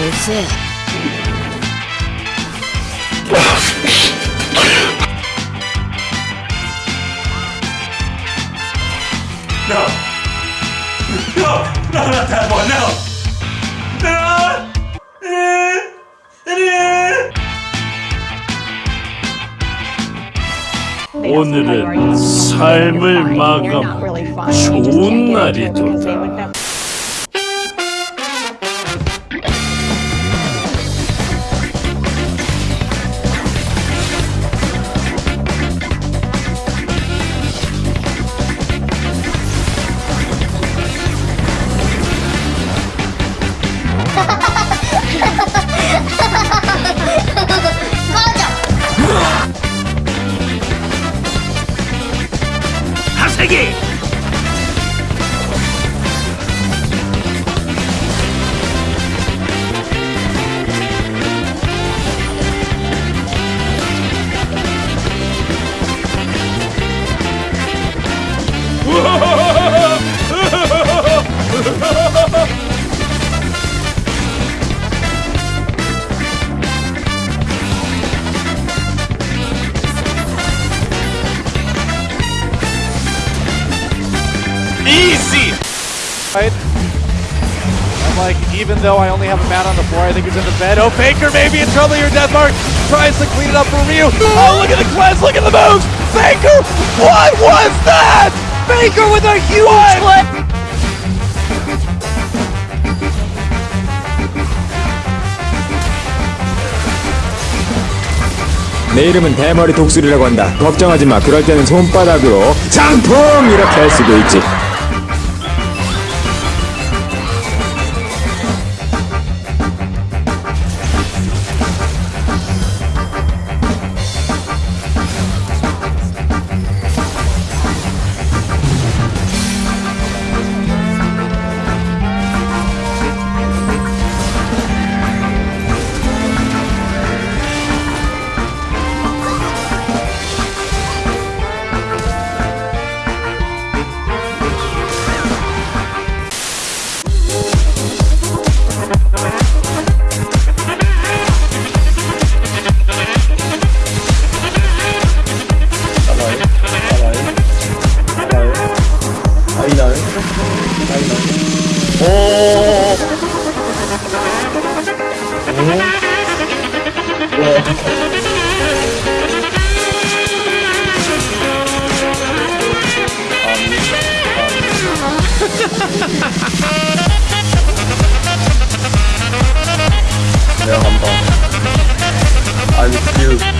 That's it. No. No. No, not that one. No. No. 오늘은 삶을 마감 좋은 날이도다. Right? I'm like, even though I only have a man on the floor, I think he's in the bed. Oh, Baker may be in trouble here. Deathmark tries to clean it up for Ryu. Oh, look at the cleanse, look at the moves! Baker, what was that? Baker with a huge clip! 내 이름은 대머리 독수리라고 한다. 걱정하지 마. 그럴 때는 손바닥으로 장풍 이렇게 할 수도 있지. 내가 간다. I'm cute.